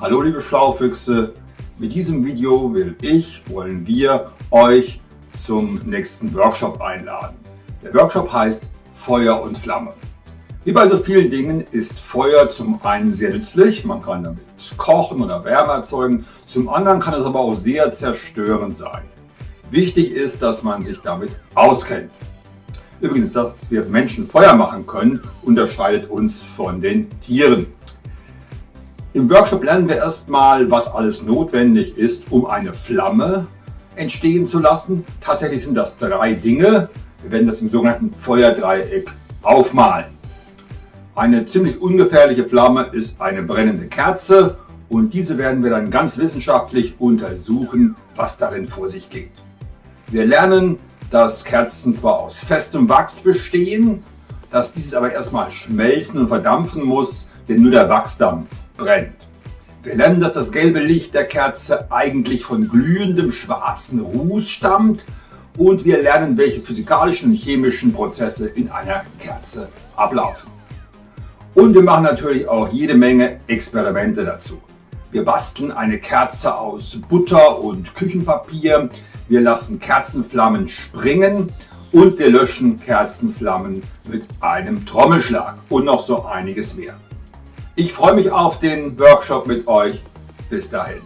Hallo liebe Schlaufüchse, mit diesem Video will ich, wollen wir euch zum nächsten Workshop einladen. Der Workshop heißt Feuer und Flamme. Wie bei so vielen Dingen ist Feuer zum einen sehr nützlich, man kann damit kochen oder Wärme erzeugen, zum anderen kann es aber auch sehr zerstörend sein. Wichtig ist, dass man sich damit auskennt. Übrigens, dass wir Menschen Feuer machen können, unterscheidet uns von den Tieren. Im Workshop lernen wir erstmal, was alles notwendig ist, um eine Flamme entstehen zu lassen. Tatsächlich sind das drei Dinge. Wir werden das im sogenannten Feuerdreieck aufmalen. Eine ziemlich ungefährliche Flamme ist eine brennende Kerze und diese werden wir dann ganz wissenschaftlich untersuchen, was darin vor sich geht. Wir lernen, dass Kerzen zwar aus festem Wachs bestehen, dass dieses aber erstmal schmelzen und verdampfen muss, denn nur der Wachsdampf brennt. Wir lernen, dass das gelbe Licht der Kerze eigentlich von glühendem schwarzen Ruß stammt und wir lernen, welche physikalischen und chemischen Prozesse in einer Kerze ablaufen. Und wir machen natürlich auch jede Menge Experimente dazu. Wir basteln eine Kerze aus Butter und Küchenpapier, wir lassen Kerzenflammen springen und wir löschen Kerzenflammen mit einem Trommelschlag und noch so einiges mehr. Ich freue mich auf den Workshop mit euch. Bis dahin.